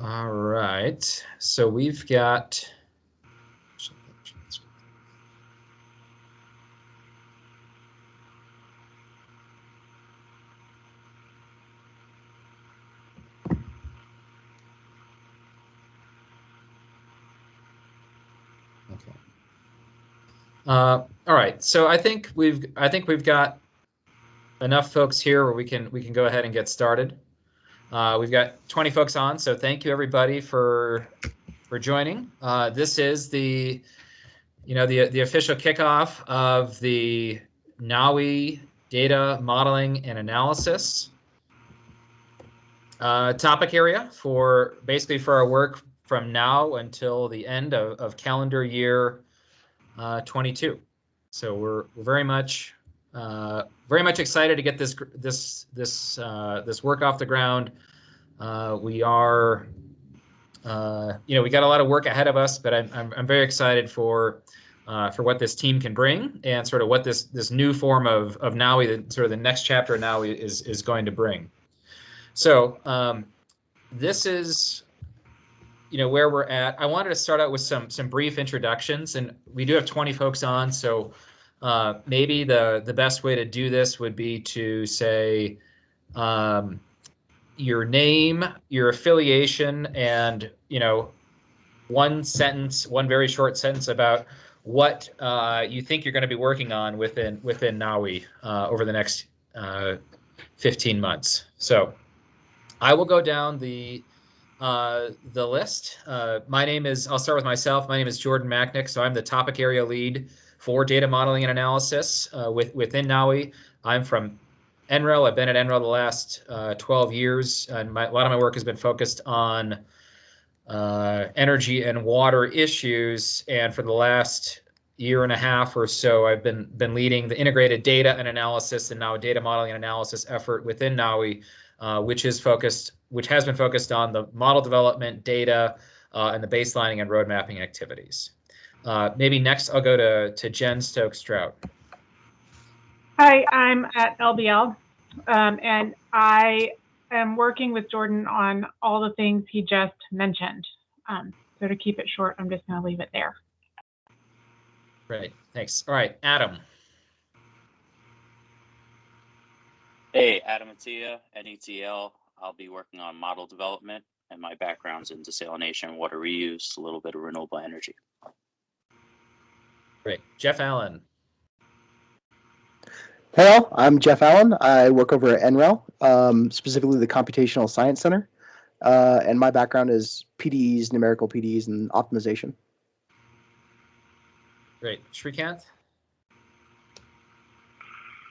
All right. So we've got. Okay. Uh, all right. So I think we've I think we've got enough folks here where we can we can go ahead and get started. Uh, we've got 20 folks on, so thank you everybody for for joining. Uh, this is the you know the the official kickoff of the NAWI data modeling and analysis uh, topic area for basically for our work from now until the end of, of calendar year uh, 22. So we're, we're very much uh, very much excited to get this this this uh, this work off the ground. Uh, we are, uh, you know, we got a lot of work ahead of us, but I'm I'm, I'm very excited for uh, for what this team can bring and sort of what this this new form of of NAWI, sort of the next chapter of NAWI is is going to bring. So um, this is you know where we're at. I wanted to start out with some some brief introductions, and we do have 20 folks on, so uh, maybe the the best way to do this would be to say um, your name, your affiliation, and you know one sentence, one very short sentence about what uh, you think you're going to be working on within within NAWI uh, over the next uh, 15 months. So I will go down the uh, the list. Uh, my name is, I'll start with myself. My name is Jordan Macknick, So I'm the topic area lead for data modeling and analysis uh, with, within NAWI. I'm from NREL. I've been at NREL the last uh, 12 years, and my, a lot of my work has been focused on uh, energy and water issues. And for the last year and a half or so, I've been been leading the integrated data and analysis and now data modeling and analysis effort within NAWI, uh, which is focused, which has been focused on the model development, data, uh, and the baselining and road mapping activities. Uh, maybe next I'll go to, to Jen Stokes-Draut. Hi, I'm at LBL, um, and I am working with Jordan on all the things he just mentioned. Um, so to keep it short, I'm just going to leave it there. Great, thanks. All right, Adam. Hey, Adam Atia, NETL. I'll be working on model development, and my background's in desalination, water reuse, a little bit of renewable energy. Great. Jeff Allen. Hello, I'm Jeff Allen. I work over at NREL, um, specifically the Computational Science Center. Uh, and my background is PDEs, numerical PDEs, and optimization. Great. Srikanth?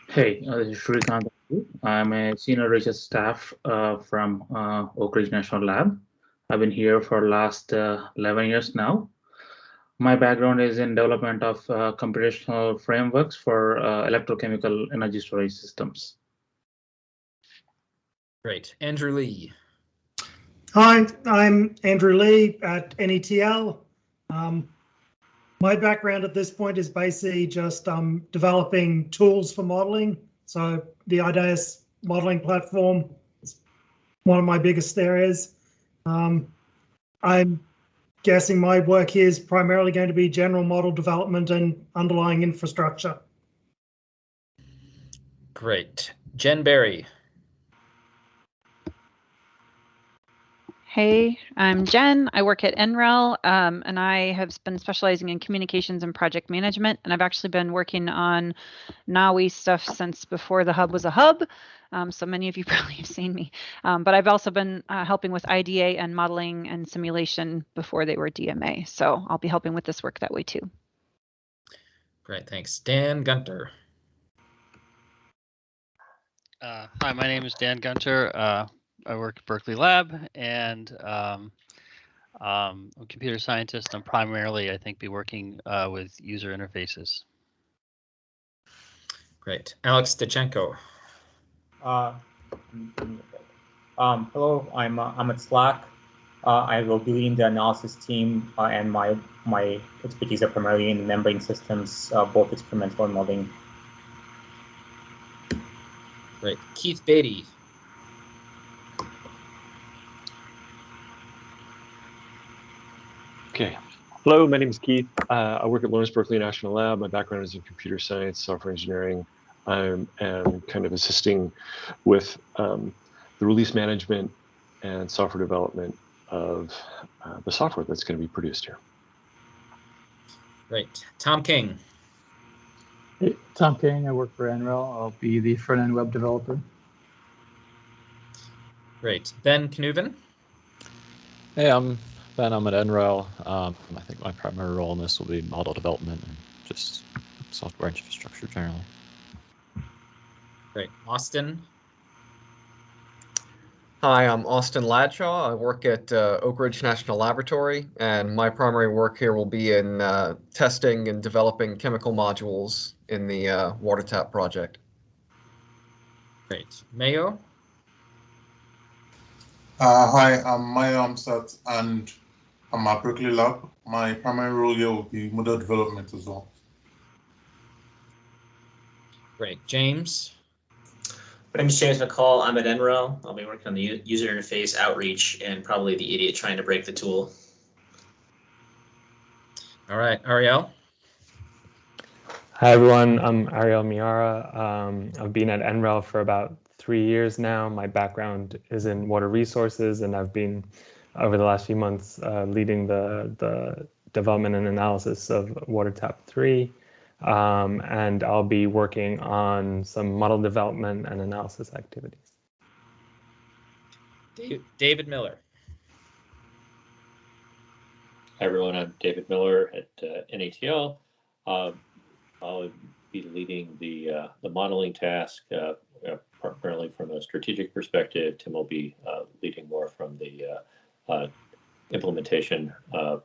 Hey, uh, this is Srikanth. I'm a senior research staff uh, from uh, Oak Ridge National Lab. I've been here for last uh, 11 years now. My background is in development of uh, computational frameworks for uh, electrochemical energy storage systems. Great. Andrew Lee. Hi, I'm Andrew Lee at NETL. Um, my background at this point is basically just um, developing tools for modeling. So the IDAES modeling platform is one of my biggest areas. Um, I'm guessing my work here is primarily going to be general model development and underlying infrastructure. Great. Jen Berry. Hey, I'm Jen. I work at NREL, um, and I have been specializing in communications and project management. And I've actually been working on NAWI stuff since before the hub was a hub. Um, so many of you probably have seen me. Um, but I've also been uh, helping with IDA and modeling and simulation before they were DMA. So I'll be helping with this work that way too. Great, thanks. Dan Gunter. Uh, hi, my name is Dan Gunter. Uh, I work at Berkeley Lab and um, um, I'm a computer scientist. I'm primarily, I think, be working uh, with user interfaces. Great. Alex Dudchenko. Uh, um, hello, I'm uh, I'm at SLAC. Uh, I will be leading the analysis team, uh, and my my expertise are primarily in membrane systems, uh, both experimental and modeling. Great. Keith Beattie. Okay. Hello, my name is Keith. Uh, I work at Lawrence Berkeley National Lab. My background is in computer science, software engineering. I am kind of assisting with um, the release management and software development of uh, the software that's going to be produced here. Great. Tom King. Hey, Tom King. I work for NREL. I'll be the front-end web developer. Great. Ben Knueven. Hey, I'm Ben. I'm at NREL. Um, I think my primary role in this will be model development and just software infrastructure generally. Great. Austin. Hi, I'm Austin Ladshaw. I work at uh, Oak Ridge National Laboratory, and my primary work here will be in uh, testing and developing chemical modules in the uh, water tap project. Great. Mayo. Uh, hi, I'm Mayo Amusat, and I'm at Berkeley Lab. My primary role here will be model development as well. Great. James. My name is James McCall. I'm at NREL. I'll be working on the user interface outreach and probably the idiot trying to break the tool. All right, Ariel. Hi, everyone. I'm Ariel Miara. Um, I've been at NREL for about three years now. My background is in water resources, and I've been, over the last few months, uh, leading the, the development and analysis of WaterTap 3. Um, and I'll be working on some model development and analysis activities. David Miller. Hi everyone, I'm David Miller at uh, NETL. Um, I'll be leading the uh, the modeling task uh, uh primarily from a strategic perspective. Tim will be uh, leading more from the uh, implementation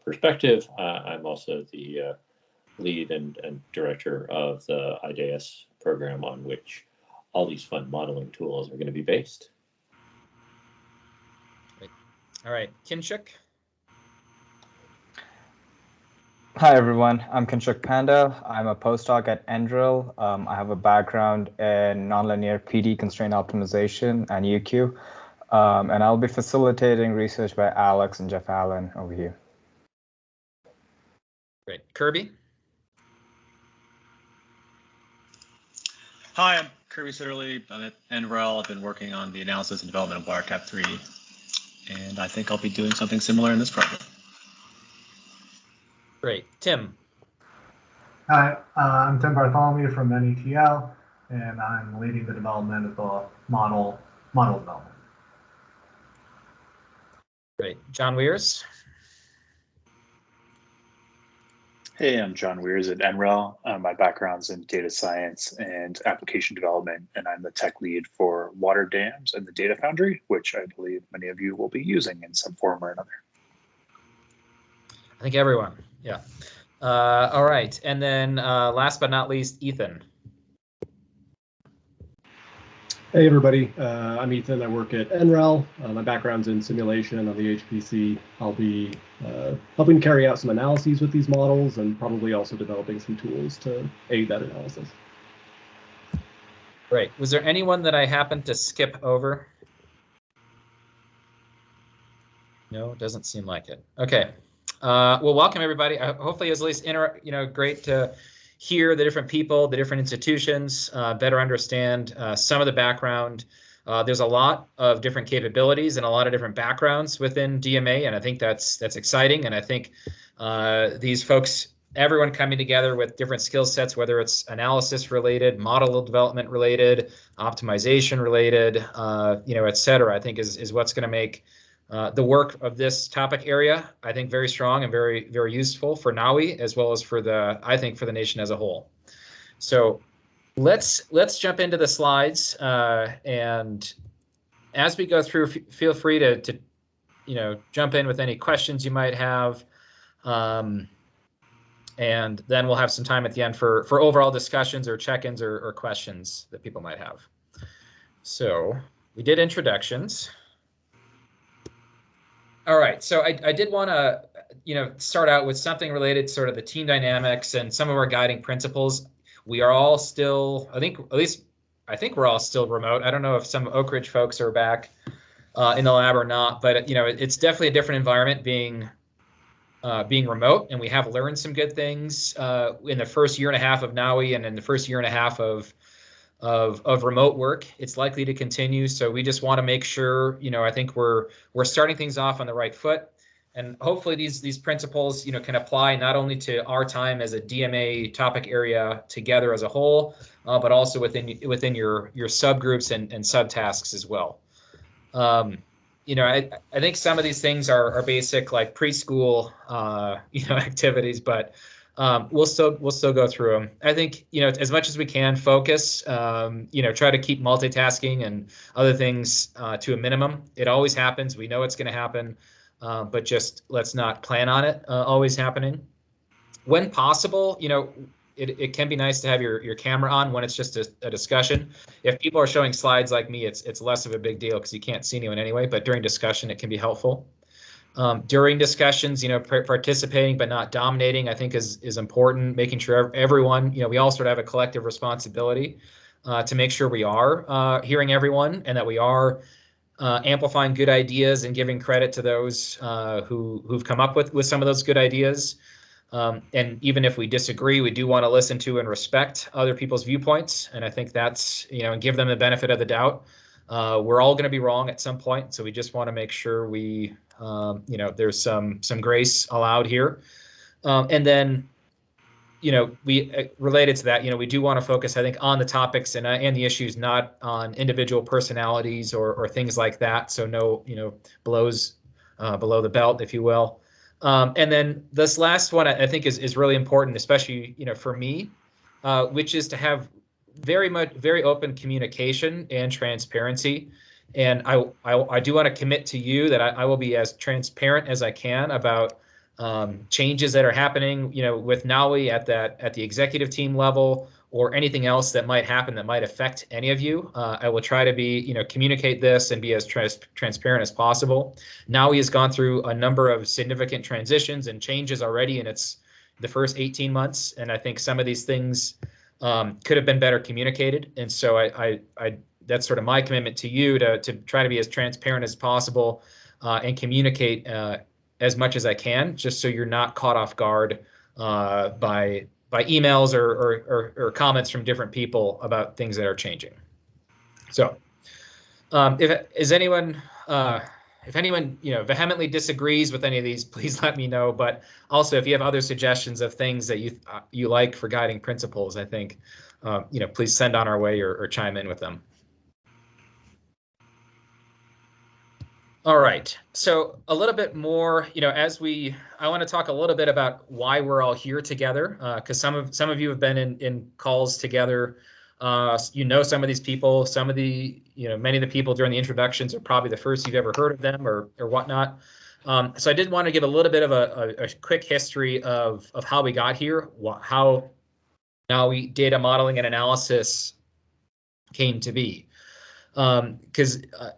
perspective. I'm also the lead and, and director of the IDAES program on which all these fun modeling tools are going to be based. All right, Kinshuk. Hi, everyone. I'm Kinshuk Panda. I'm a postdoc at NREL. Um, I have a background in nonlinear PD constraint optimization and UQ. Um, and I'll be facilitating research by Alex and Jeff Allen over here. Great. Kirby? Hi, I'm Kirby Sitterly. I'm at NREL. I've been working on the analysis and development of WaterTap 3, and I think I'll be doing something similar in this project. Great. Tim. Hi, uh, I'm Tim Bartholomew from NETL, and I'm leading the development of the model model development. Great. John Weers. Hey, I'm John Weers at NREL. Uh, my background's in data science and application development, and I'm the tech lead for water dams and the Data Foundry, which I believe many of you will be using in some form or another. I think everyone, yeah. Uh, all right, and then uh, last but not least, Ethan. Hey everybody, uh, I'm Ethan. I work at NREL. Uh, my background's in simulation on the HPC. I'll be uh, helping carry out some analyses with these models and probably also developing some tools to aid that analysis. Great. Was there anyone that I happened to skip over? No, it doesn't seem like it. Okay. Uh, well, welcome everybody. hopefully, it was at least you know great to hear the different people, the different institutions, uh, better understand uh, some of the background. Uh, there's a lot of different capabilities and a lot of different backgrounds within DMA, and I think that's that's exciting. And I think uh, these folks, everyone coming together with different skill sets, whether it's analysis related, model development related, optimization related, uh, you know, et cetera, I think is is what's going to make uh, the work of this topic area, I think, very strong and very, very useful for NAWI as well as for the, I think, for the nation as a whole. So let's let's jump into the slides uh, and as we go through, feel free to, to, you know, jump in with any questions you might have. Um, and then we'll have some time at the end for, for overall discussions or check-ins or, or questions that people might have. So we did introductions. All right, so I, I did want to, you know, start out with something related to sort of the team dynamics and some of our guiding principles. We are all still, I think, at least, I think we're all still remote. I don't know if some Oak Ridge folks are back uh, in the lab or not, but you know, it's definitely a different environment being uh, being remote, and we have learned some good things uh, in the first year and a half of NAWI and in the first year and a half of of of remote work. It's likely to continue, so we just want to make sure, you know, I think we're we're starting things off on the right foot, and hopefully these these principles, you know, can apply not only to our time as a DMA topic area together as a whole, uh, but also within within your your subgroups and and subtasks as well. Um, you know, I, I think some of these things are, are basic like preschool, uh, you know, activities, but um, we'll still we'll still go through them. I think you know as much as we can focus. Um, you know, try to keep multitasking and other things uh, to a minimum. It always happens. We know it's going to happen, uh, but just let's not plan on it uh, always happening. When possible, you know, it, it can be nice to have your, your camera on when it's just a, a discussion. If people are showing slides like me, it's it's less of a big deal because you can't see anyone anyway. But during discussion, it can be helpful. Um, during discussions, you know, participating but not dominating, I think is is important. Making sure everyone, you know, we all sort of have a collective responsibility uh, to make sure we are uh, hearing everyone and that we are uh, amplifying good ideas and giving credit to those uh, who who've come up with with some of those good ideas. Um, and even if we disagree, we do want to listen to and respect other people's viewpoints. And I think that's, you know, and give them the benefit of the doubt. Uh, we're all going to be wrong at some point. So we just want to make sure we, um, you know, there's some some grace allowed here. Um, and then, you know, we uh, related to that, you know, we do want to focus, I think, on the topics and uh, and the issues, not on individual personalities or or things like that. So no, you know, blows uh, below the belt, if you will. Um, and then this last one I think is is really important, especially you know for me, uh, which is to have very much very open communication and transparency. And I I, I do want to commit to you that I, I, will be as transparent as I can about um, changes that are happening, you know, with NAWI at that at the executive team level or anything else that might happen that might affect any of you. Uh, I will try to be, you know, communicate this and be as trans transparent as possible. NAWI has gone through a number of significant transitions and changes already in its the first 18 months, and I think some of these things um, could have been better communicated. And so I, I, I, that's sort of my commitment to you to to try to be as transparent as possible uh, and communicate uh, as much as I can, just so you're not caught off guard uh, by by emails or, or, or, or, comments from different people about things that are changing. So um, if is anyone uh, if anyone you know vehemently disagrees with any of these, please let me know. But also, if you have other suggestions of things that you uh, you like for guiding principles, I think uh, you know please send on our way or, or chime in with them. All right. So a little bit more, you know, as we, I want to talk a little bit about why we're all here together, because uh, some of some of you have been in in calls together. Uh, you know some of these people. Some of the, you know, many of the people during the introductions are probably the first you've ever heard of them or or whatnot. Um, so I did want to give a little bit of a, a, a quick history of of how we got here, how now we data modeling and analysis came to be, because. Um, uh,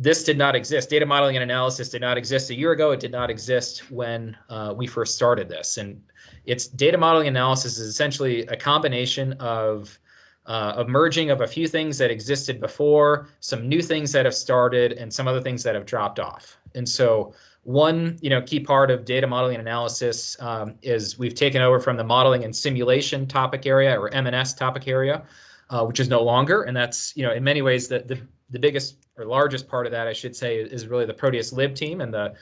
this did not exist. Data modeling and analysis did not exist a year ago. It did not exist when uh, we first started this. And it's data modeling analysis is essentially a combination of uh, of merging of a few things that existed before, some new things that have started, and some other things that have dropped off. And so one you know key part of data modeling and analysis um, is we've taken over from the modeling and simulation topic area or M&S topic area, uh, which is no longer. And that's you know in many ways the the, the biggest or largest part of that, I should say, is really the Proteus Lib team and the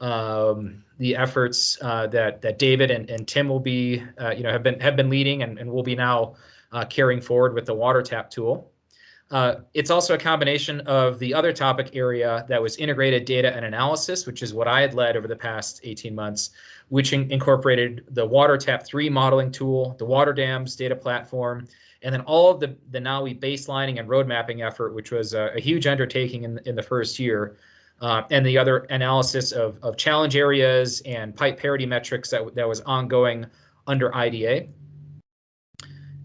um, the efforts uh, that that David and, and Tim will be, uh, you know, have been have been leading and, and will be now uh, carrying forward with the water tap tool. Uh, it's also a combination of the other topic area that was integrated data and analysis, which is what I had led over the past 18 months, which in incorporated the water tap 3 modeling tool, the water dams data platform, and then all of the, the NAWI baselining and road mapping effort, which was a, a huge undertaking in, in the first year, uh, and the other analysis of, of challenge areas and pipe parity metrics that, that was ongoing under IDA.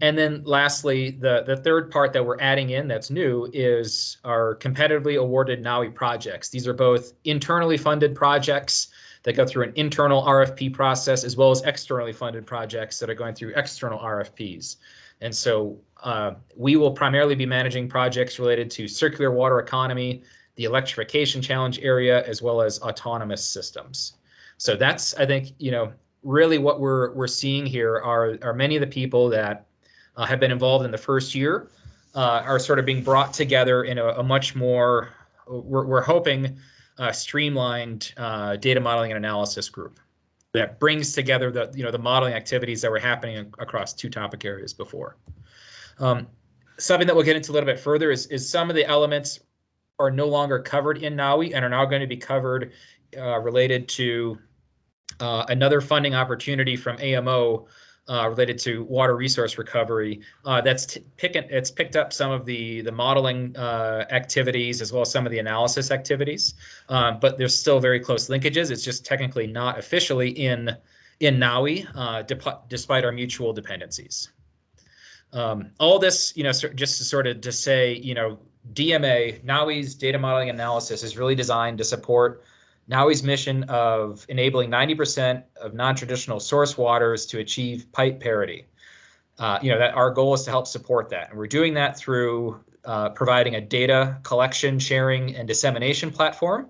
And then lastly, the, the third part that we're adding in that's new is our competitively awarded NAWI projects. These are both internally funded projects that go through an internal RFP process as well as externally funded projects that are going through external RFPs. And so uh, we will primarily be managing projects related to circular water economy, the electrification challenge area, as well as autonomous systems. So that's, I think, you know, really what we're we're seeing here are are many of the people that uh, have been involved in the first year uh, are sort of being brought together in a, a much more we're, we're hoping uh, streamlined uh, data modeling and analysis group that brings together the you know the modeling activities that were happening across two topic areas before. Um, something that we'll get into a little bit further is is some of the elements are no longer covered in NAWI and are now going to be covered uh, related to uh, another funding opportunity from AMO uh, related to water resource recovery. Uh, that's picking it's picked up some of the the modeling uh, activities as well as some of the analysis activities, um, but there's still very close linkages. It's just technically not officially in in NAWI, uh, despite our mutual dependencies. Um, all this, you know, just to sort of to say, you know, DMA, NAWI's data modeling analysis is really designed to support NAWI's mission of enabling 90% of non-traditional source waters to achieve pipe parity. Uh, you know, that our goal is to help support that. And we're doing that through uh, providing a data collection, sharing, and dissemination platform,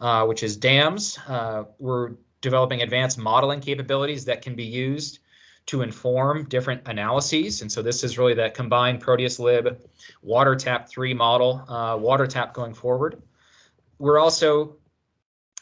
uh, which is DAMS. Uh, we're developing advanced modeling capabilities that can be used to inform different analyses. And so this is really that combined Proteus Lib WaterTap 3 model, uh, WaterTap going forward. We're also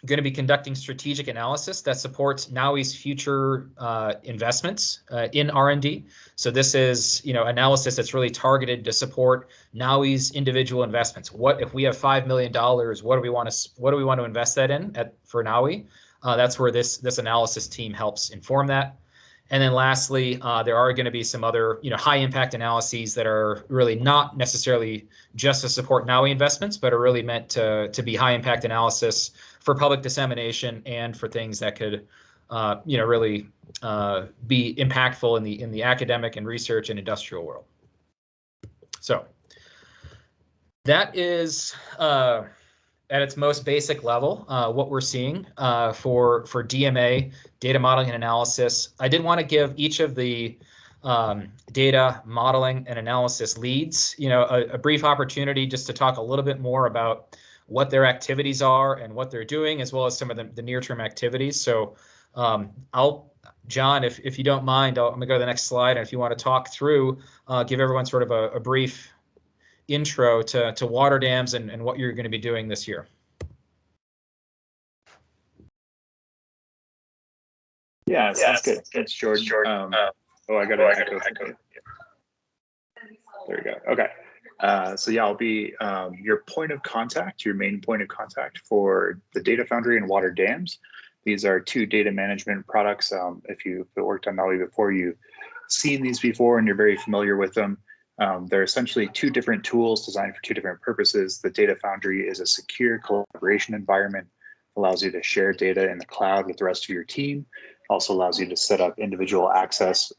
going to be conducting strategic analysis that supports NAWI's future uh, investments uh, in R&D. So this is, you know, analysis that's really targeted to support NAWI's individual investments. What if we have five million dollars? What do we want to what do we want to invest that in at for NAWI? Uh, that's where this this analysis team helps inform that. And then lastly, uh, there are going to be some other, you know, high impact analyses that are really not necessarily just to support NAWI investments, but are really meant to, to be high impact analysis for public dissemination and for things that could, uh, you know, really uh, be impactful in the in the academic and research and industrial world. So that is uh, at its most basic level uh, what we're seeing uh, for for DMA data modeling and analysis. I did want to give each of the um, data modeling and analysis leads, you know, a, a brief opportunity just to talk a little bit more about what their activities are and what they're doing, as well as some of the, the near-term activities. So um, I'll, John, if, if you don't mind, i am gonna go to the next slide. And if you want to talk through, uh, give everyone sort of a, a, brief intro to, to water dams and, and what you're going to be doing this year. Yeah, that's good. Thanks, Jordan. Um, oh, I got to echo. There we go. Okay. Uh, so yeah, I'll be um, your point of contact, your main point of contact for the Data Foundry and Water Dams. These are two data management products. Um, if you've worked on NAWI before, you've seen these before and you're very familiar with them. Um, they're essentially two different tools designed for two different purposes. The Data Foundry is a secure collaboration environment, allows you to share data in the cloud with the rest of your team, also allows you to set up individual access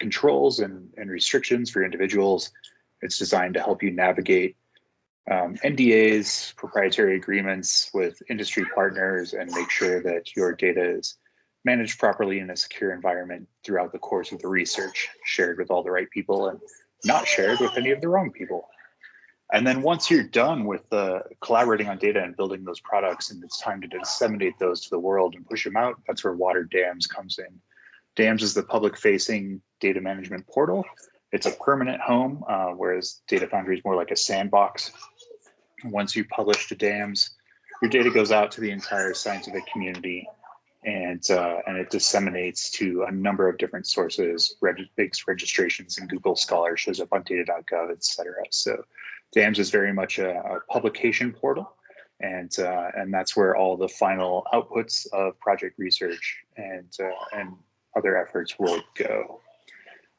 controls and, and restrictions for individuals it's designed to help you navigate um, NDAs, proprietary agreements with industry partners, and make sure that your data is managed properly in a secure environment throughout the course of the research, shared with all the right people and not shared with any of the wrong people. And then once you're done with uh, collaborating on data and building those products, and it's time to disseminate those to the world and push them out, that's where Water Dams comes in. Dams is the public facing data management portal it's a permanent home, uh, whereas Data Foundry is more like a sandbox. Once you publish to DAMS, your data goes out to the entire scientific community and uh, and it disseminates to a number of different sources, reg registrations in Google Scholar, shows up on data.gov, et cetera. So DAMS is very much a, a publication portal and uh, and that's where all the final outputs of project research and uh, and other efforts will go.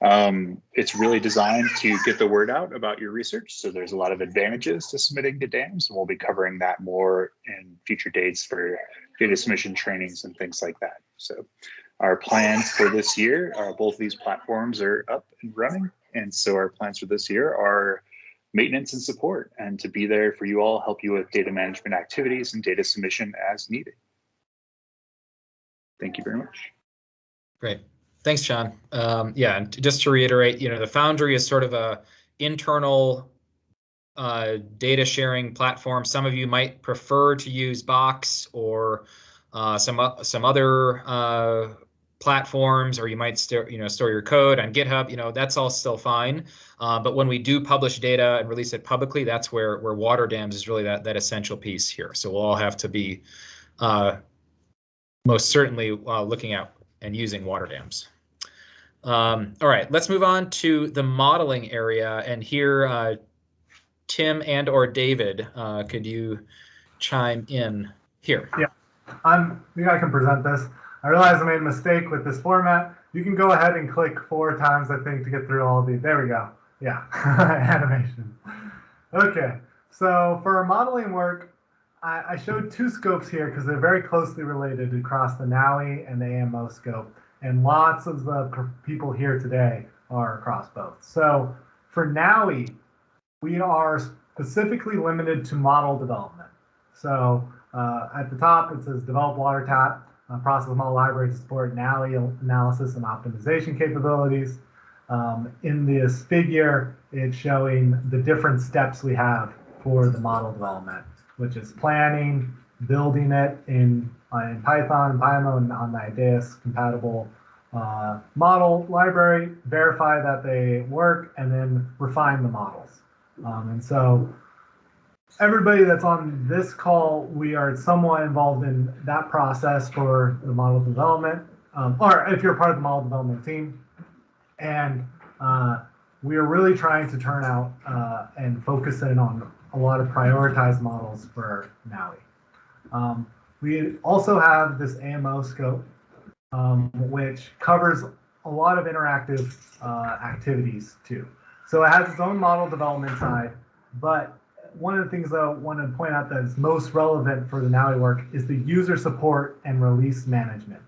Um, it's really designed to get the word out about your research. So there's a lot of advantages to submitting to DAMS. And we'll be covering that more in future dates for data submission trainings and things like that. So our plans for this year, uh, both these platforms are up and running. And so our plans for this year are maintenance and support and to be there for you all, help you with data management activities and data submission as needed. Thank you very much. Great. Thanks, John. Um, yeah, and just to reiterate, you know, the Foundry is sort of a internal uh, data sharing platform. Some of you might prefer to use Box or uh, some o- some other uh, platforms, or you might store you know store your code on GitHub. You know that's all still fine. Uh, but when we do publish data and release it publicly, that's where where water dams is really that that essential piece here. So we'll all have to be uh, most certainly uh, looking at and using water dams. Um, all right, let's move on to the modeling area. And here, uh, Tim and or David, uh, could you chime in here? Yeah, I'm, I I can present this. I realize I made a mistake with this format. You can go ahead and click four times, I think, to get through all of these. There we go. Yeah, animation. Okay, so for our modeling work, I, I showed two scopes here because they're very closely related across the NAWI and the AMO scope. And lots of the people here today are across both. So for NAWI, we are specifically limited to model development. So uh, at the top, it says develop water tap, uh, process model library to support NAWI analysis and optimization capabilities. Um, in this figure, it's showing the different steps we have for the model development, which is planning, building it in, in Python and Pyomo and on the IDAES compatible uh, model library, verify that they work, and then refine the models. Um, and so everybody that's on this call, we are somewhat involved in that process for the model development, um, or if you're part of the model development team. And uh, we are really trying to turn out uh, and focus in on a lot of prioritized models for NAWI. Um, we also have this AMO scope, um, which covers a lot of interactive uh, activities too. So it has its own model development side, but one of the things that I want to point out that is most relevant for the NAWI work is the user support and release management.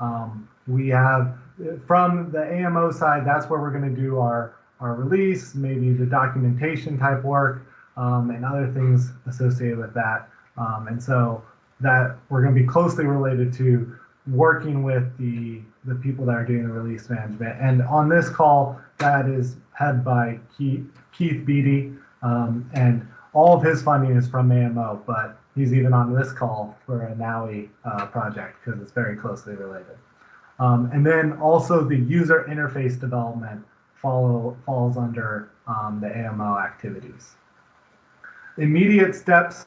Um, we have from the AMO side, that's where we're going to do our, our release, maybe the documentation type work, um, and other things associated with that. Um, and so that we're going to be closely related to working with the the people that are doing the release management. And on this call, that is head by Keith, Keith Beattie, um, and all of his funding is from AMO, but he's even on this call for a NAWI uh, project because it's very closely related. Um, and then also the user interface development follow falls under um, the AMO activities. Immediate steps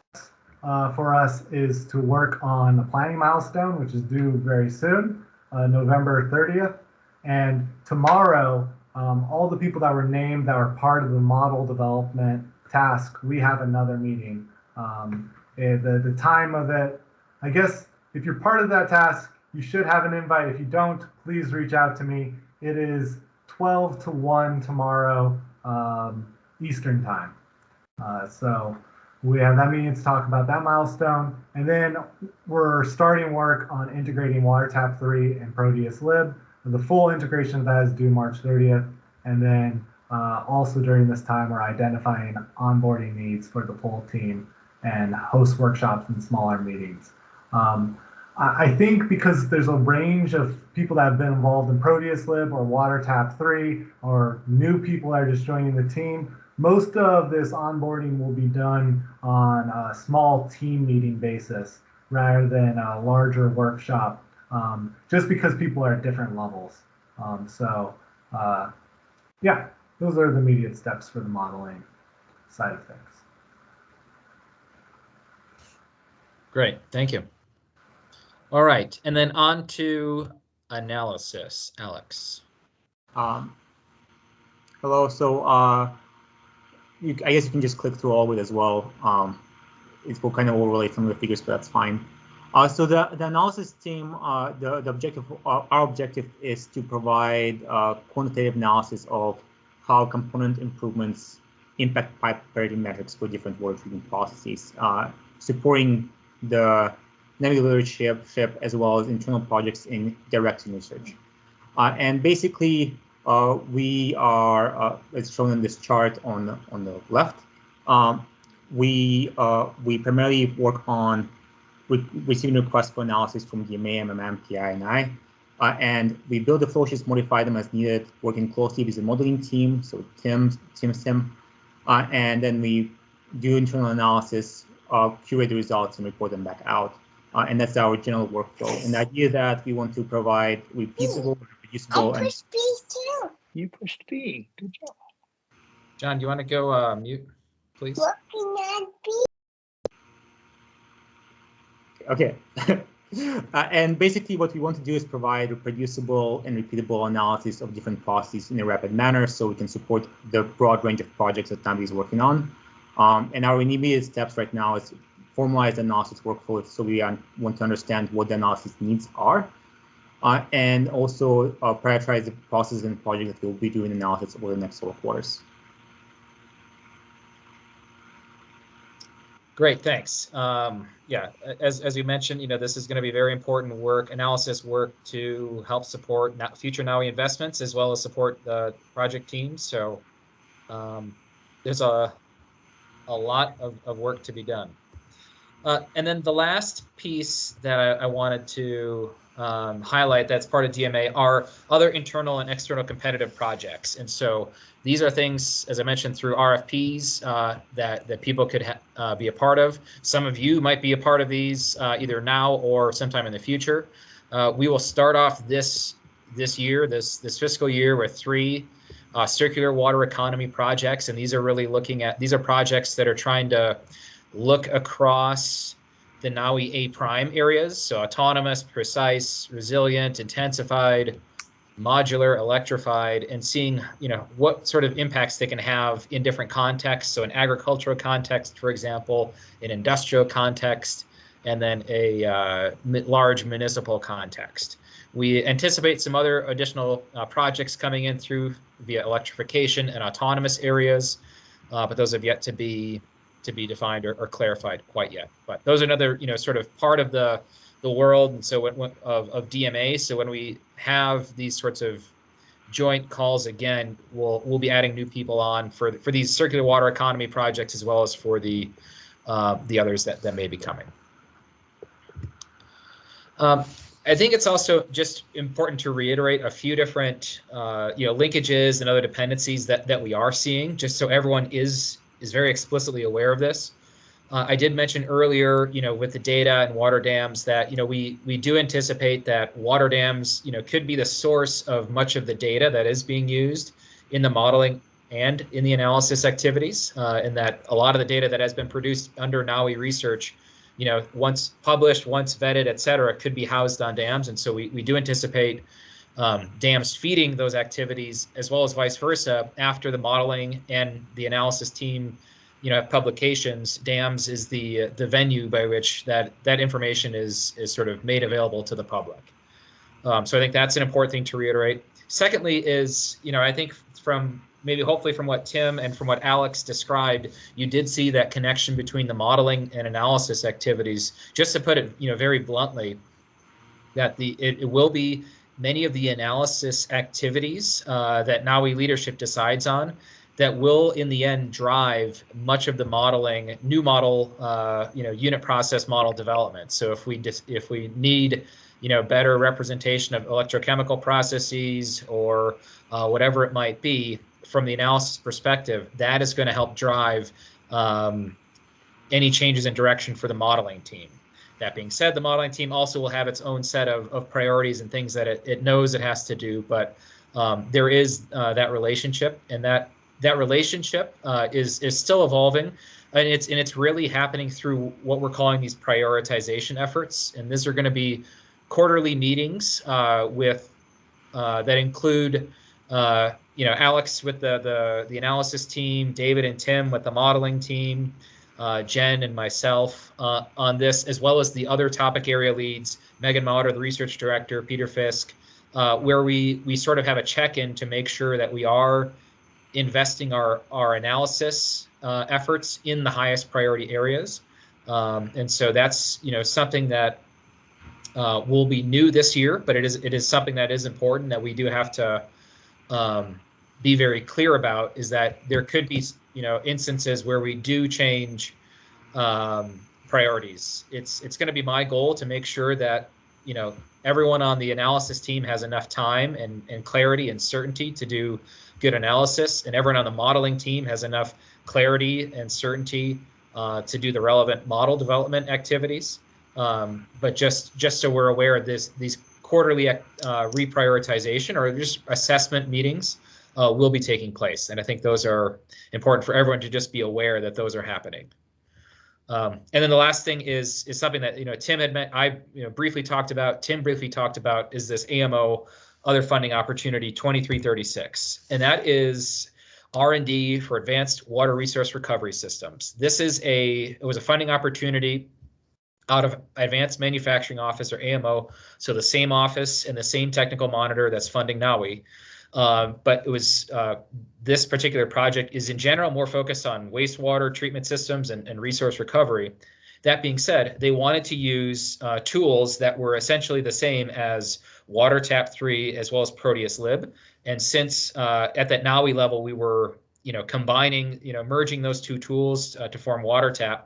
uh, for us is to work on the planning milestone, which is due very soon, uh, November 30th. And tomorrow, um, all the people that were named that were part of the model development task, we have another meeting. Um, the, the time of it, I guess if you're part of that task, you should have an invite. If you don't, please reach out to me. It is 12 to 1 tomorrow, um, Eastern time. Uh, so we have that meeting to talk about that milestone. And then we're starting work on integrating WaterTap 3 and Proteus Lib. The full integration of that is due March 30th. And then uh, also during this time, we're identifying onboarding needs for the full team and host workshops and smaller meetings. Um, I think because there's a range of people that have been involved in Proteus Lib or WaterTap 3 or new people that are just joining the team, most of this onboarding will be done on a small team meeting basis rather than a larger workshop, um, just because people are at different levels. Um, so, uh, yeah, those are the immediate steps for the modeling side of things. Great, thank you. All right, and then on to analysis, Alex. Um, hello, so uh, you, I guess you can just click through all of it as well. Um, it will kind of overlay some of the figures, but that's fine. Uh, so the, the analysis team, uh, the, the objective, uh, our objective is to provide uh, quantitative analysis of how component improvements impact pipe parity metrics for different water treatment processes, uh, supporting the NAWI leadership as well as internal projects in directing research. Uh, and basically, uh, we are, uh, as shown in this chart on the, on the left, um, we, uh, we primarily work on re receiving requests for analysis from DMA, MMM, PI, and I. Uh, and we build the flowsheets, modify them as needed, working closely with the modeling team, so Tim, Tim Sim, uh, and then we do internal analysis, curate the results, and report them back out. Uh, and that's our general workflow. And the idea that we want to provide repeatable, reproducible, and too. You pushed B. Good job. John, do you want to go uh, mute, please? Okay. uh, and basically what we want to do is provide reproducible and repeatable analysis of different processes in a rapid manner so we can support the broad range of projects that Tambi is working on. Um, and our immediate steps right now is formalize the analysis workflow so we want to understand what the analysis needs are. Uh, and also uh, prioritize the processes and projects that we'll be doing analysis over the next several quarters. Great, thanks. Um, yeah, as, as you mentioned, you know, this is going to be very important work, analysis work to help support future NAWI investments as well as support the project teams. So um, there's a, a lot of, of work to be done. Uh, and then the last piece that I, I wanted to um, highlight that's part of DMA are other internal and external competitive projects. And so these are things, as I mentioned, through RFPs uh, that, that people could uh, be a part of. Some of you might be a part of these uh, either now or sometime in the future. Uh, we will start off this this year, this this fiscal year, with three uh, circular water economy projects, and these are really looking at these are projects that are trying to look across the NAWI A prime areas, so autonomous, precise, resilient, intensified, modular, electrified, and seeing you know what sort of impacts they can have in different contexts. So an agricultural context, for example, an industrial context, and then a uh, large municipal context. We anticipate some other additional uh, projects coming in through via electrification and autonomous areas, uh, but those have yet to be to be defined or, or, clarified quite yet. But those are another, you know, sort of part of the the world and so when, of, of DMA. So when we have these sorts of joint calls again, we'll we'll be adding new people on for for these circular water economy projects as well as for the uh, the others that that may be coming. Um, I think it's also just important to reiterate a few different, uh, you know, linkages and other dependencies that that we are seeing, just so everyone is is very explicitly aware of this. Uh, I did mention earlier, you know, with the data and water dams that, you know, we we do anticipate that water dams, you know, could be the source of much of the data that is being used in the modeling and in the analysis activities, uh, and that a lot of the data that has been produced under NAWI research, you know, once published, once vetted, et cetera, could be housed on dams. And so we, we do anticipate um, dams feeding those activities as well as vice versa after the modeling and the analysis team you know have publications dams is the the venue by which that that information is is sort of made available to the public. Um, so i think that's an important thing to reiterate. Secondly is you know i think from maybe hopefully from what tim and from what alex described you did see that connection between the modeling and analysis activities. Just to put it you know very bluntly that the it, it will be many of the analysis activities uh, that NAWI leadership decides on that will in the end drive much of the modeling new model uh, you know unit process model development. So if we dis- if we need you know better representation of electrochemical processes or uh, whatever it might be from the analysis perspective that is going to help drive um, any changes in direction for the modeling team that being said, the modeling team also will have its own set of, of priorities and things that it, it knows it has to do, but um, there is uh, that relationship and that that relationship uh, is is still evolving and it's and it's really happening through what we're calling these prioritization efforts. And these are going to be quarterly meetings uh, with uh, that include uh, you know Alex with the the the analysis team, David and Tim with the modeling team, uh, Jen and myself uh, on this, as well as the other topic area leads, Megan Mauter, the research director, Peter Fiske, uh, where we we sort of have a check-in to make sure that we are investing our our analysis uh, efforts in the highest priority areas. Um, and so that's you know something that uh, will be new this year, but it is it is something that is important that we do have to um, be very clear about is that there could be you know instances where we do change um, priorities. It's it's going to be my goal to make sure that you know everyone on the analysis team has enough time and, and clarity and certainty to do good analysis, and everyone on the modeling team has enough clarity and certainty uh, to do the relevant model development activities. Um, but just just so we're aware of this, these quarterly uh, reprioritization or just assessment meetings uh, will be taking place, and I think those are important for everyone to just be aware that those are happening. Um, and then the last thing is is something that you know Tim had met, I you know briefly talked about. Tim briefly talked about is this AMO other funding opportunity 2336, and that is R&D for advanced water resource recovery systems. This is a it was a funding opportunity out of Advanced Manufacturing Office or AMO, so the same office and the same technical monitor that's funding NAWI. Uh, but it was uh, this particular project is in general more focused on wastewater treatment systems and, and resource recovery. That being said, they wanted to use uh, tools that were essentially the same as WaterTap 3 as well as Proteus Lib. And since uh, at that NAWI level, we were you know combining, you know, merging those two tools uh, to form WaterTap,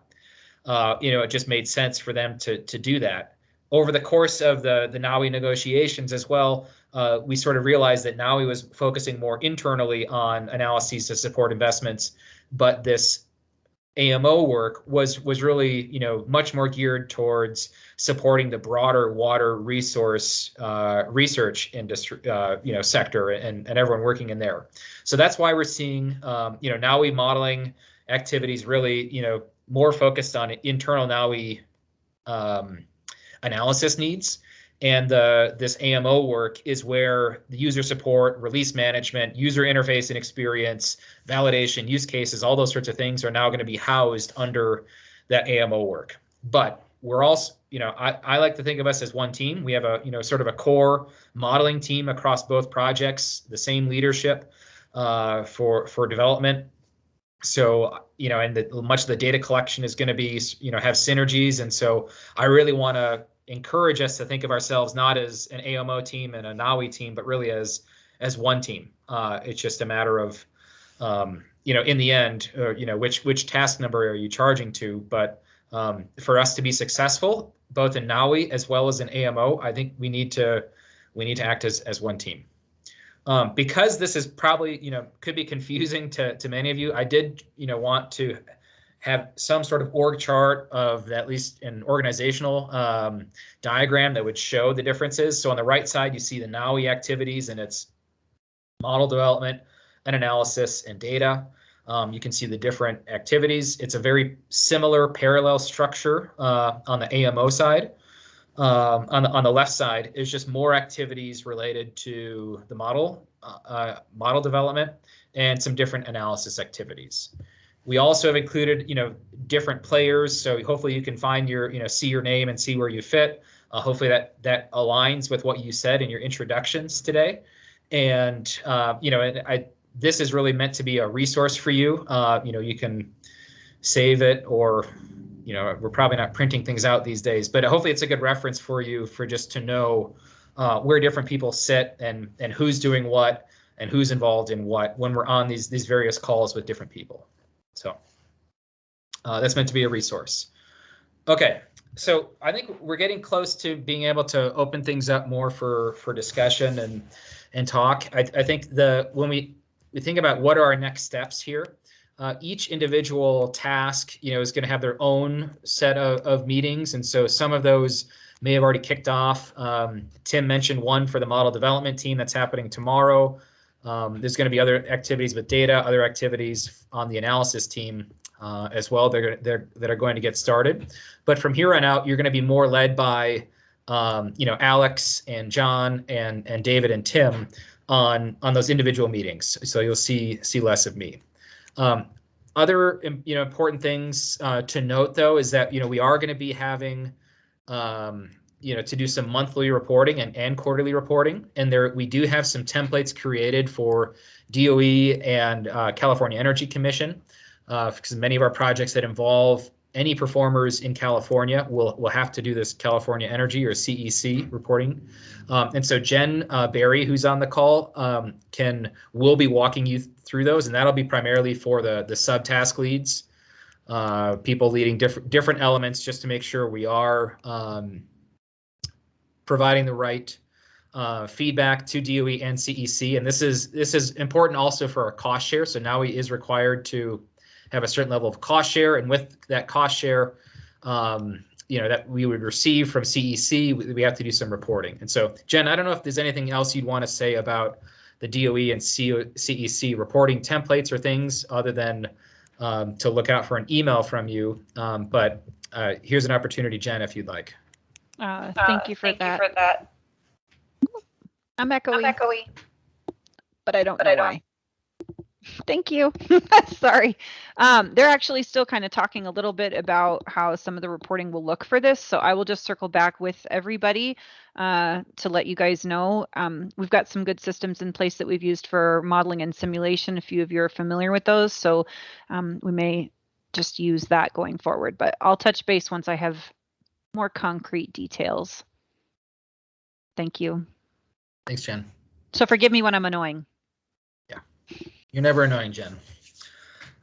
you know, it just made sense for them to to do that. Over the course of the the NAWI negotiations as well, uh, we sort of realized that now NAWI was focusing more internally on analyses to support investments, but this AMO work was was really you know much more geared towards supporting the broader water resource uh, research industry uh, you know sector and and everyone working in there. So that's why we're seeing um, you know NAWI modeling activities really you know more focused on internal NAWI um, analysis needs and this AMO work is where the user support, release management, user interface and experience, validation, use cases, all those sorts of things are now going to be housed under that AMO work. But we're also, you know, I, I like to think of us as one team. We have a, you know, sort of a core modeling team across both projects, the same leadership uh, for for development. So, you know, and the, much of the data collection is going to be, you know, have synergies. And so I really want to encourage us to think of ourselves not as an AMO team and a NAWI team, but really as as one team. Uh, it's just a matter of, um, you know, in the end, uh, you know, which which task number are you charging to? But um, for us to be successful, both in NAWI as well as in AMO, I think we need to we need to act as as one team. Um, because this is probably you know could be confusing to to many of you. I did you know want to have some sort of org chart of at least an organizational um, diagram that would show the differences. So on the right side, you see the NAWI activities and its model development and analysis and data. Um, you can see the different activities. It's a very similar parallel structure uh, on the AMO side. Um, on the on the left side is just more activities related to the model uh, uh model development and some different analysis activities. We also have included, you know, different players. So hopefully you can find your, you know, see your name and see where you fit. Uh, hopefully that that aligns with what you said in your introductions today. And uh, you know, I this is really meant to be a resource for you. Uh, you know, you can save it or you know, we're probably not printing things out these days, but hopefully it's a good reference for you for just to know uh, where different people sit and and who's doing what and who's involved in what when we're on these these various calls with different people. So uh, that's meant to be a resource. Okay, so I think we're getting close to being able to open things up more for for discussion and and talk. I, I think the when we we think about what are our next steps here, uh, each individual task, you know, is going to have their own set of, of meetings, and so some of those may have already kicked off. Um, Tim mentioned one for the model development team that's happening tomorrow. Um, there's going to be other activities with data, other activities on the analysis team uh, as well. They're, they're, that are going to get started. But from here on out, you're going to be more led by, um, you know, Alex and John and and David and Tim on on those individual meetings. So you'll see see less of me. Um, other you know important things uh, to note though is that you know we are going to be having um, you know, to do some monthly reporting and, and quarterly reporting. And there we do have some templates created for DOE and uh, California Energy Commission uh, because many of our projects that involve any performers in California will will have to do this California Energy or CEC reporting. Um, and so Jen uh, Barry, who's on the call, um, can will be walking you through those, and that'll be primarily for the the subtask leads, uh, people leading different different elements, just to make sure we are um, providing the right uh, feedback to DOE and CEC. And this is this is important also for our cost share. So NAWI is required to have a certain level of cost share. And with that cost share, um, you know, that we would receive from CEC, we have to do some reporting. And so, Jen, I don't know if there's anything else you'd want to say about the DOE and CEC reporting templates or things other than um, to look out for an email from you. Um, but uh, here's an opportunity, Jen, if you'd like. Uh, thank you for that. I'm echoey. But I don't but know why. Thank you. Sorry. Um, they're actually still kind of talking a little bit about how some of the reporting will look for this. So I will just circle back with everybody uh, to let you guys know. Um, we've got some good systems in place that we've used for modeling and simulation. A few of you are familiar with those. So um, we may just use that going forward. But I'll touch base once I have more concrete details. Thank you. Thanks, Jen. So forgive me when I'm annoying. Yeah, you're never annoying, Jen.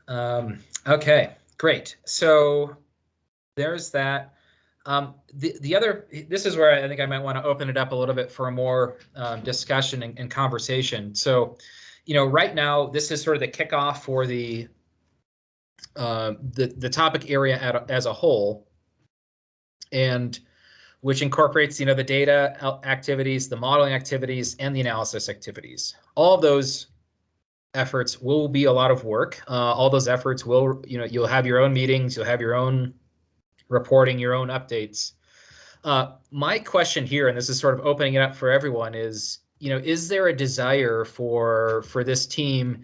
Um, okay, great. So there's that. Um, the, the other, this is where I think I might want to open it up a little bit for a more um, discussion and, and conversation. So, you know, right now, this is sort of the kickoff for the uh, the, the topic area at, as a whole, and which incorporates, you know, the data activities, the modeling activities, and the analysis activities. All of those efforts will be a lot of work. Uh, all those efforts will, you know, you'll have your own meetings, you'll have your own reporting, your own updates. Uh, my question here, and this is sort of opening it up for everyone, is, you know, is there a desire for for this team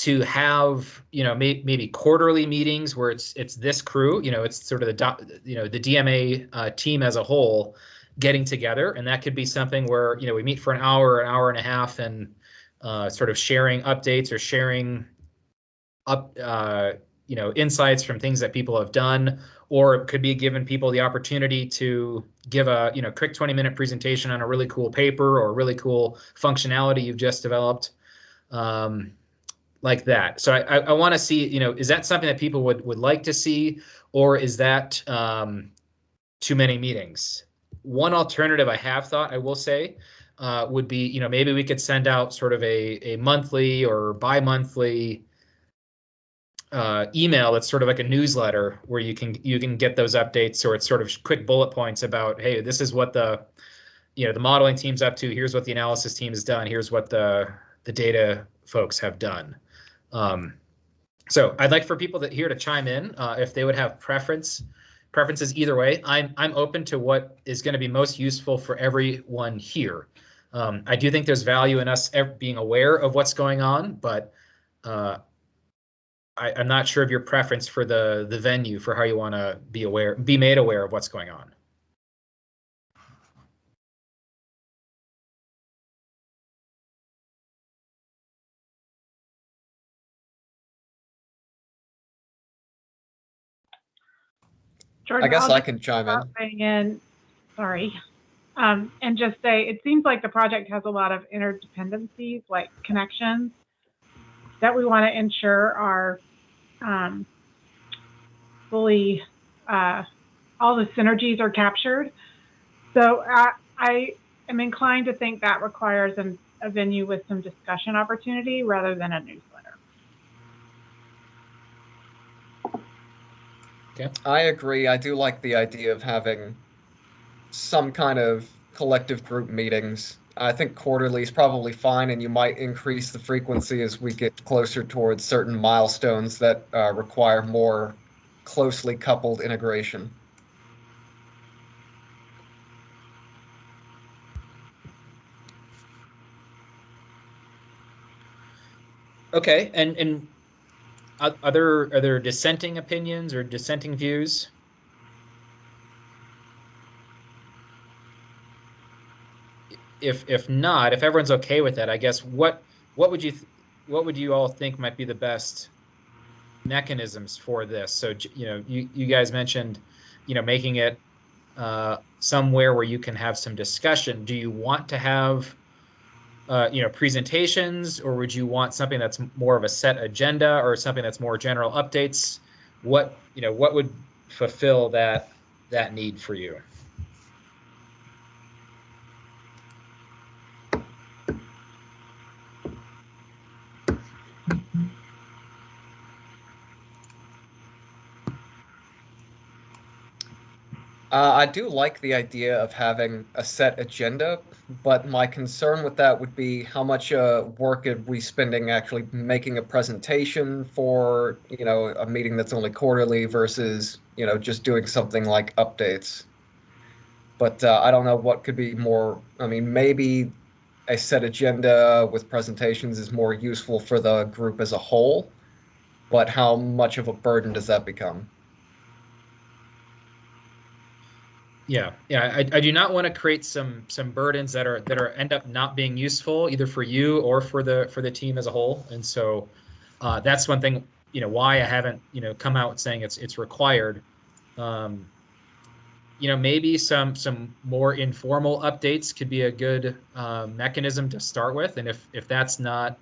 to have, you know, may, maybe quarterly meetings where it's it's this crew, you know, it's sort of the you know the DMA uh, team as a whole getting together, and that could be something where you know we meet for an hour, an hour and a half, and uh, sort of sharing updates or sharing up uh, you know insights from things that people have done. Or it could be giving people the opportunity to give a you know quick 20 minute presentation on a really cool paper or really cool functionality you've just developed. Um, like that. So i, I, I want to see you know is that something that people would would like to see or is that um, too many meetings? One alternative i have thought i will say uh, would be, you know, maybe we could send out sort of a, a monthly or bi-monthly uh, email that's sort of like a newsletter where you can you can get those updates. Or it's sort of quick bullet points about hey this is what the you know the modeling team's up to. Here's what the analysis team has done. Here's what the the data folks have done um, so I'd like for people that here to chime in uh, if they would have preference preferences either way I'm I'm open to what is going to be most useful for everyone here um, I do think there's value in us being aware of what's going on, but uh, I, am not sure of your preference for the the venue for how you want to be aware, be made aware of what's going on. Jordan, I guess I'll I can chime in. in. Sorry um, and just say it seems like the project has a lot of interdependencies, like connections, that we want to ensure are um, fully, uh, all the synergies are captured. So I, I am inclined to think that requires an, a venue with some discussion opportunity rather than a newsletter. Okay. I agree. I do like the idea of having some kind of collective group meetings. I think quarterly is probably fine, and you might increase the frequency as we get closer towards certain milestones that uh, require more closely coupled integration. Okay, and and are there are there dissenting opinions or dissenting views? if if not, if everyone's okay with that, I guess what what would you what would you all think might be the best mechanisms for this? So you know, you you guys mentioned, you know, making it uh, somewhere where you can have some discussion. Do you want to have uh, you know presentations, or would you want something that's more of a set agenda, or something that's more general updates? What you know, what would fulfill that that need for you? Uh, I do like the idea of having a set agenda, but my concern with that would be how much uh, work are we spending actually making a presentation for, you know, a meeting that's only quarterly versus, you know, just doing something like updates. But uh, I don't know what could be more. I mean, maybe a set agenda with presentations is more useful for the group as a whole, but how much of a burden does that become? Yeah, yeah. I, I do not want to create some some burdens that are that are end up not being useful either for you or for the for the team as a whole. And so uh, that's one thing. You know why I haven't you know come out saying it's it's required. Um, you know maybe some some more informal updates could be a good uh, mechanism to start with. And if if that's not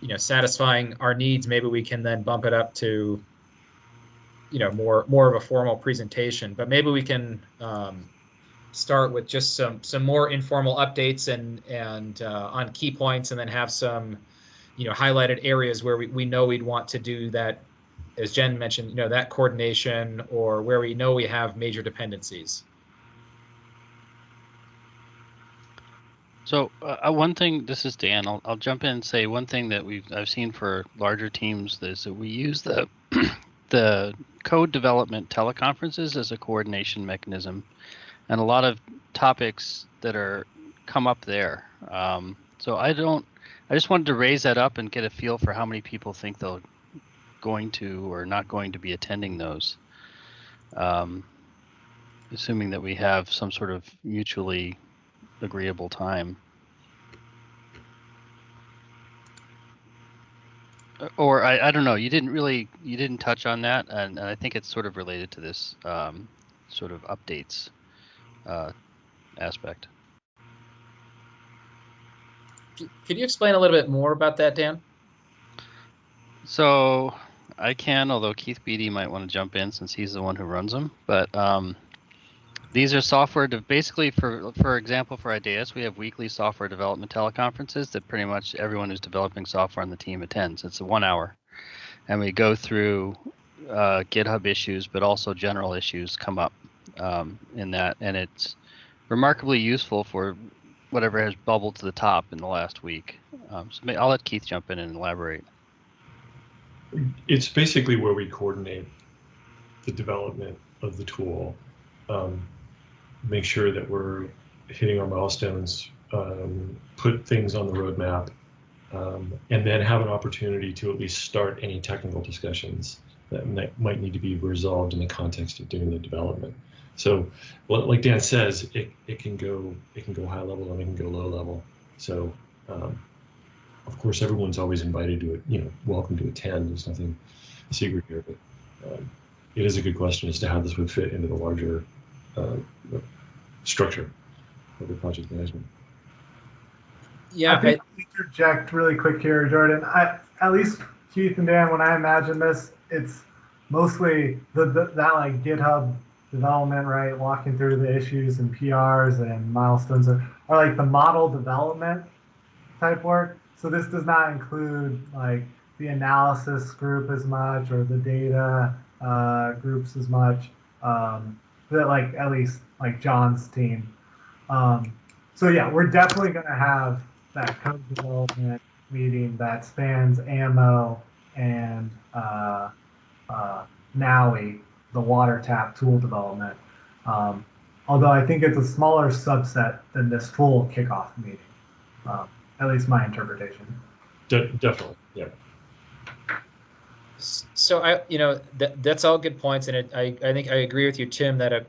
you know satisfying our needs, maybe we can then bump it up to you know more more of a formal presentation but maybe we can um, start with just some some more informal updates and and uh, on key points and then have some you know highlighted areas where we, we know we'd want to do that as jen mentioned you know that coordination or where we know we have major dependencies So uh, one thing, this is Dan. I'll, I'll jump in and say one thing that we've I've seen for larger teams is that we use the the code development teleconferences as a coordination mechanism, and a lot of topics that are come up there. Um, so I don't. I just wanted to raise that up and get a feel for how many people think they'll going to or not going to be attending those. Um, assuming that we have some sort of mutually agreeable time. Or I, I don't know you didn't really you didn't touch on that and, and i think it's sort of related to this um, sort of updates uh, aspect. Could you explain a little bit more about that dan? So i can although keith Beattie might want to jump in since he's the one who runs them but um, these are software to basically for for example for IDAES we have weekly software development teleconferences that pretty much everyone who's developing software on the team attends. It's a one hour. And we go through uh, github issues but also general issues come up um, in that. And it's remarkably useful for whatever has bubbled to the top in the last week. Um, so i'll let keith jump in and elaborate. It's basically where we coordinate the development of the tool. Um, make sure that we're hitting our milestones, um, put things on the roadmap, um, and then have an opportunity to at least start any technical discussions that might need to be resolved in the context of doing the development. So, like Dan says, it, it can go it can go high level and it can go low level. So, um, of course, everyone's always invited to it. You know, welcome to attend. There's nothing secret here, but um, it is a good question as to how this would fit into the larger structure of the project management. Yeah, I think I, interject really quick here, Jordan. I, at least Keith and Dan, when I imagine this, it's mostly the, the that like GitHub development, right? Walking through the issues and PRs and milestones are, are like the model development type work. So this does not include like the analysis group as much or the data uh, groups as much. Um, that like at least like John's team. Um, so yeah, we're definitely going to have that code development meeting that spans AMO and uh, uh, the WaterTap tool development. Um, although I think it's a smaller subset than this full kickoff meeting. Um, at least my interpretation. De definitely, yeah so I, you know, that that's all good points, and it, I, I think I agree with you, Tim, that a,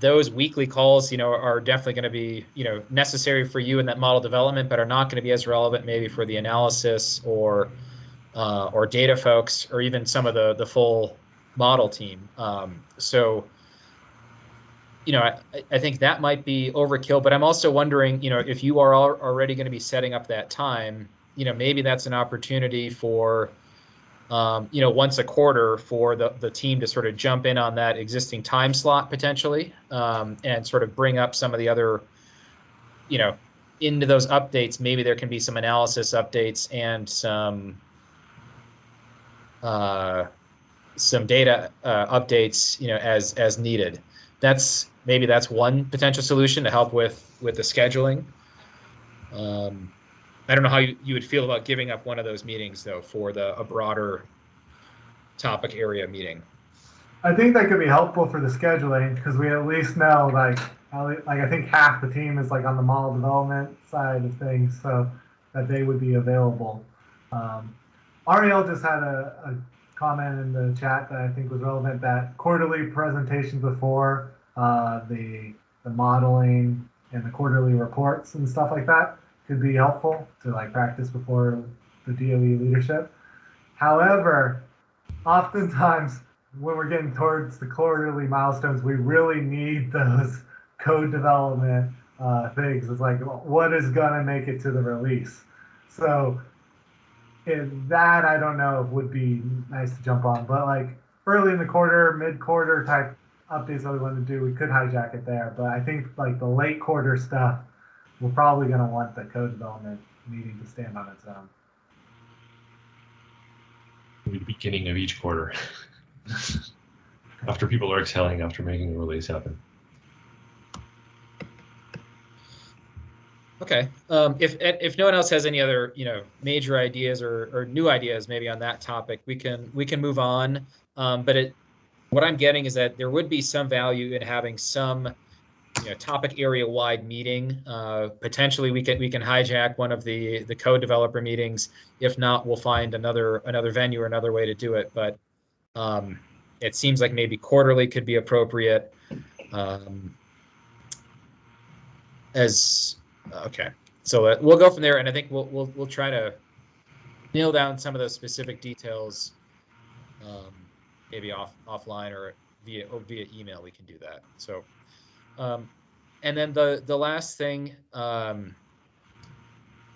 those weekly calls, you know, are definitely going to be, you know, necessary for you in that model development, but are not going to be as relevant maybe for the analysis or, uh, or data folks, or even some of the the full model team. Um, so, you know, I, I think that might be overkill, but I'm also wondering, you know, if you are already going to be setting up that time, you know, maybe that's an opportunity for um, you know, once a quarter for the, the team to sort of jump in on that existing time slot potentially um, and sort of bring up some of the other, you know, into those updates. Maybe there can be some analysis updates and some uh, some data uh, updates, you know, as as needed. that's maybe that's one potential solution to help with with the scheduling. Um, I don't know how you, you would feel about giving up one of those meetings though for the a broader topic area meeting. I think that could be helpful for the scheduling because we at least know like like I think half the team is like on the model development side of things, so that they would be available. Um, Ariel just had a, a comment in the chat that I think was relevant that quarterly presentations before uh, the the modeling and the quarterly reports and stuff like that could be helpful to like practice before the DOE leadership. However, oftentimes when we're getting towards the quarterly milestones, we really need those code development uh, things. It's like what is gonna make it to the release. So and that I don't know would be nice to jump on, but like early in the quarter, mid quarter type updates that we want to do, we could hijack it there. But I think like the late quarter stuff, we're probably going to want the code development meeting to stand on its own. the beginning of each quarter. after people are exhaling after making a release happen. Okay. Um, if if no one else has any other you know major ideas or, or new ideas maybe on that topic, we can we can move on. Um, but it what I'm getting is that there would be some value in having some you know topic area wide meeting. Uh, potentially, we can we can hijack one of the the code developer meetings. If not, we'll find another another venue or another way to do it. But um, it seems like maybe quarterly could be appropriate. Um, as Okay, so uh, we'll go from there, and I think we'll we'll we'll try to nail down some of those specific details, um, maybe off offline or via or via email. We can do that. So, um, and then the the last thing um,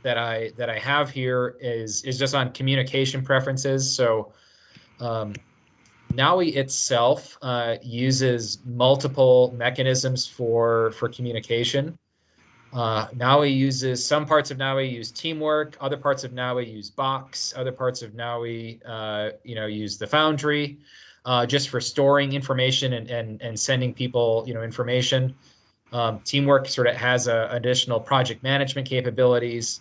that I that I have here is is just on communication preferences. So. Um, itself uh, uses multiple mechanisms for for communication. Uh, uses some parts of NAWI use teamwork, other parts of NAWI use Box, other parts of NAWI, uh, you know, use the Foundry, uh, just for storing information and, and and sending people, you know, information. Um, teamwork sort of has a, additional project management capabilities.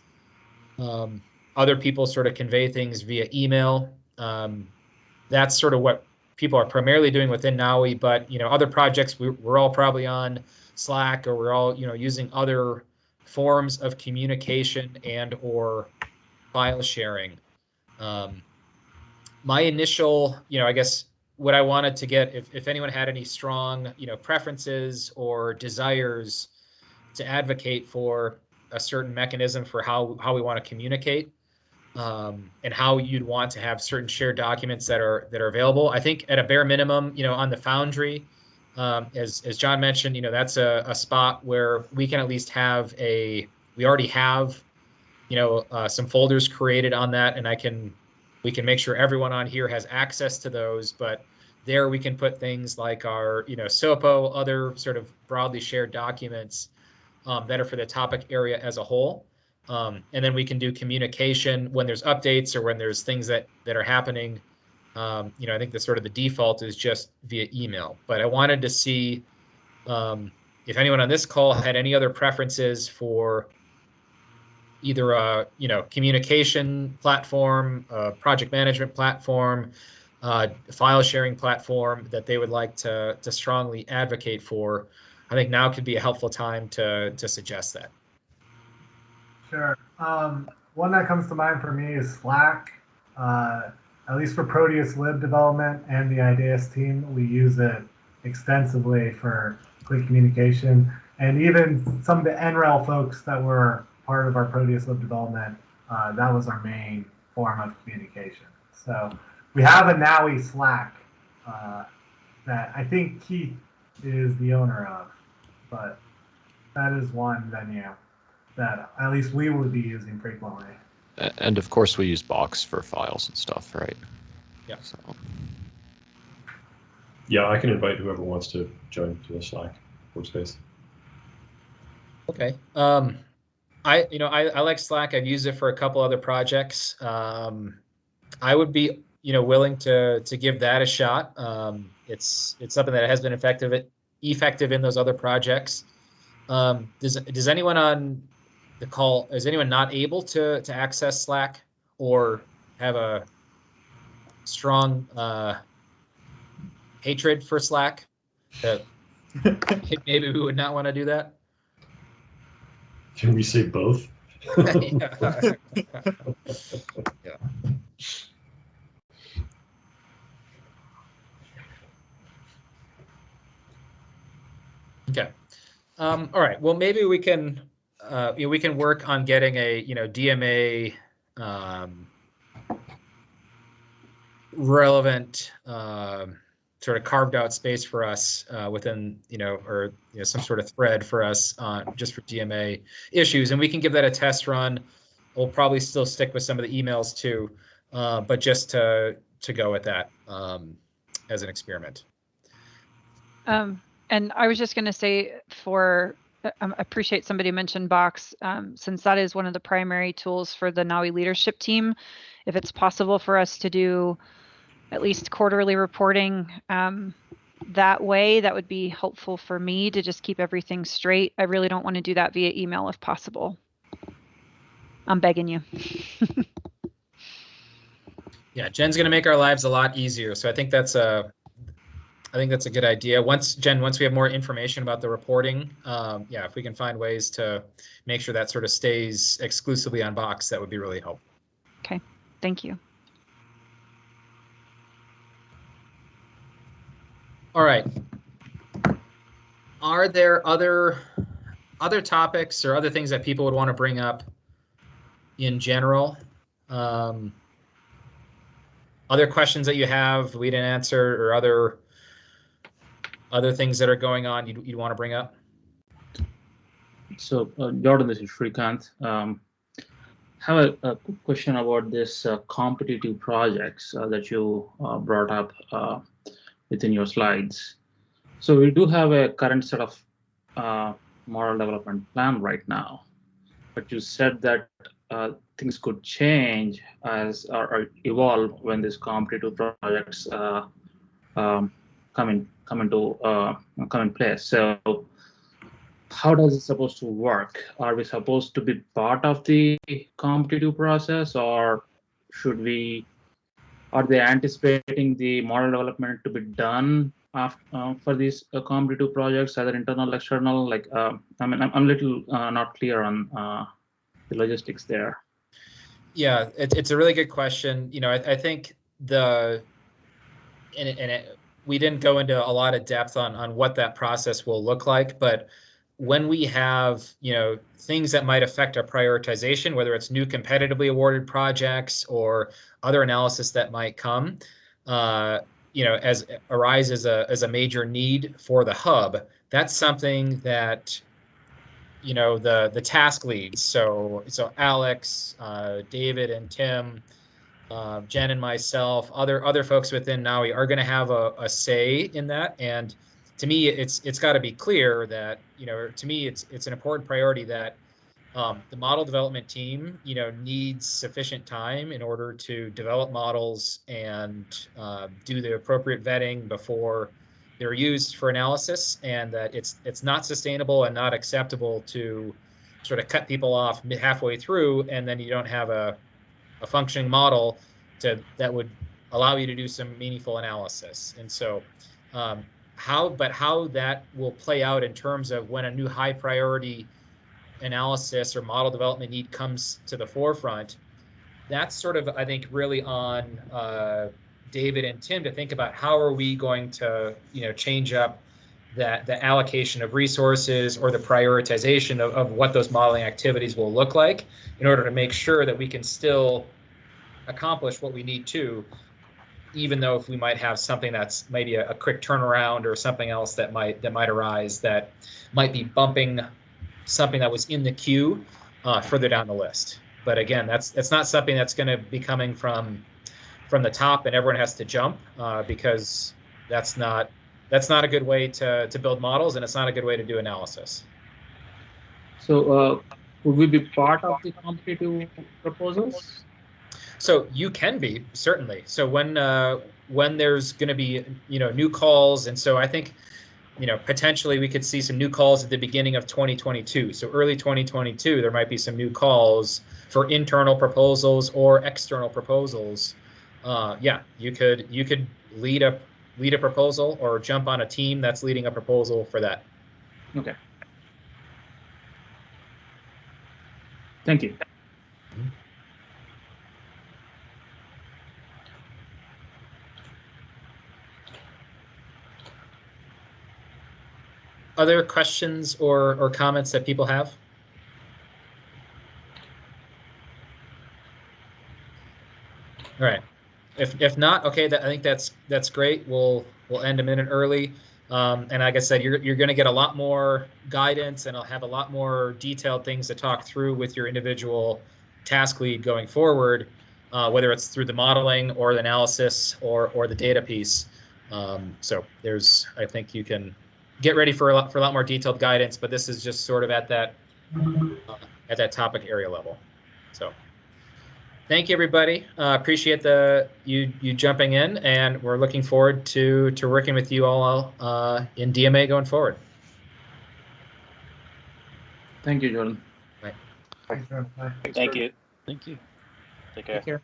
Um, other people sort of convey things via email. Um, that's sort of what people are primarily doing within NAWI, but you know, other projects we, we're all probably on Slack or we're all you know using other forms of communication and or file sharing. Um, my initial, you know, I guess what I wanted to get, if, if anyone had any strong, you know, preferences or desires to advocate for a certain mechanism for how how we want to communicate, um, and how you'd want to have certain shared documents that are that are available. I think at a bare minimum, you know, on the Foundry, um, as as John mentioned, you know, that's a, a spot where we can at least have a. We already have, you know, uh, some folders created on that, and I can, we can make sure everyone on here has access to those. But there we can put things like our, you know, SOPO, other sort of broadly shared documents um, that are for the topic area as a whole. Um, and then we can do communication when there's updates or when there's things that that are happening. Um, you know, I think the sort of the default is just via email. But I wanted to see um, if anyone on this call had any other preferences for either a you know communication platform, a project management platform, uh, file sharing platform that they would like to to strongly advocate for. I think now could be a helpful time to to suggest that. Sure. Um, one that comes to mind for me is Slack. Uh, at least for Proteus lib development and the IDAES team, we use it extensively for quick communication. And even some of the NREL folks that were part of our Proteus lib development, uh, that was our main form of communication. So we have a NAWI Slack uh, that I think Keith is the owner of, but that is one venue that at least we would be using frequently. And of course, we use Box for files and stuff, right? Yeah. So, Yeah, I can invite whoever wants to join to the Slack workspace. Okay. Um, I you know I, I like Slack. I've used it for a couple other projects. Um, I would be you know willing to to give that a shot. Um, it's it's something that has been effective at effective in those other projects. Um, does does anyone on the call is anyone not able to to access Slack or have a strong uh, hatred for Slack that maybe we would not want to do that? Can we say both? yeah. Okay. Um, all right. Well, maybe we can, uh, you know, we can work on getting a, you know, DMA um, relevant um, sort of carved out space for us uh, within, you know, or you know, some sort of thread for us on just for DMA issues, and we can give that a test run. We'll probably still stick with some of the emails too, uh, but just to to go with that um, as an experiment. Um, and I was just going to say for um, appreciate somebody mentioned Box um, since that is one of the primary tools for the NAWI leadership team. If it's possible for us to do at least quarterly reporting um, that way, that would be helpful for me to just keep everything straight. I really don't want to do that via email if possible. I'm begging you. Yeah, Jen's going to make our lives a lot easier. So I think that's a, I think that's a good idea. Once Jen, once we have more information about the reporting, um, yeah, if we can find ways to make sure that sort of stays exclusively on Box, that would be really helpful. Okay, thank you. All right. Are there other other topics or other things that people would want to bring up in general? Um, other questions that you have we didn't answer or other other things that are going on you'd, you'd want to bring up? So, uh, Jordan, this is Shrikant. Um, have a, a quick question about this uh, competitive projects uh, that you uh, brought up uh, within your slides. So we do have a current set of uh, model development plan right now, but you said that uh, things could change as or, or, evolve when these competitive projects uh, um, come in come into uh, come in place. So how does it supposed to work? Are we supposed to be part of the competitive process, or should we? Are they anticipating the model development to be done after, uh, for these uh, competitive projects, either internal, external? Like, uh, I mean, I'm, I'm a little uh, not clear on uh, the logistics there. Yeah, it, it's a really good question. You know, I, I think the and, and it, we didn't go into a lot of depth on on what that process will look like, but when we have you know things that might affect our prioritization, whether it's new competitively awarded projects or other analysis that might come, uh, you know, as arise as a as a major need for the hub, that's something that you know the the task leads. So so alex uh, david and tim uh, jen and myself other other folks within nawi are going to have a, a say in that. And to me it's it's got to be clear that you know to me it's it's an important priority that um, the model development team you know needs sufficient time in order to develop models and uh, do the appropriate vetting before they're used for analysis and that it's it's not sustainable and not acceptable to sort of cut people off halfway through and then you don't have a, a functioning model to that would allow you to do some meaningful analysis. And so um, how but how that will play out in terms of when a new high priority analysis or model development need comes to the forefront that's sort of i think really on uh, David and Tim to think about how are we going to, you know, change up that the allocation of resources or the prioritization of, of what those modeling activities will look like in order to make sure that we can still accomplish what we need to, even though if we might have something that's maybe a, a quick turnaround or something else that might that might arise that might be bumping something that was in the queue uh, further down the list. But again, that's that's not something that's going to be coming from from the top and everyone has to jump uh, because that's not that's not a good way to to build models and it's not a good way to do analysis. So uh, would we be part of the competitive proposals? So you can be certainly. So when uh, when there's going to be you know new calls and so I think you know, potentially we could see some new calls at the beginning of 2022. So early 2022, there might be some new calls for internal proposals or external proposals. Uh, yeah, you could you could lead a lead a proposal or jump on a team that's leading a proposal for that. Okay. Thank you. Other questions or or comments that people have? All right. If if not, okay, that, I think that's that's great. We'll we'll end a minute early. Um, and like I said, you're you're going to get a lot more guidance, and I'll have a lot more detailed things to talk through with your individual task lead going forward, uh, whether it's through the modeling or the analysis or or the data piece. Um, so there's, I think you can get ready for a lot for a lot more detailed guidance, but this is just sort of at that uh, at that topic area level. So thank you everybody uh, appreciate the you you jumping in and we're looking forward to to working with you all uh, in dma going forward Thank you, Jordan. Thanks, Bye. Thank you. Thank you. Take care. Take care.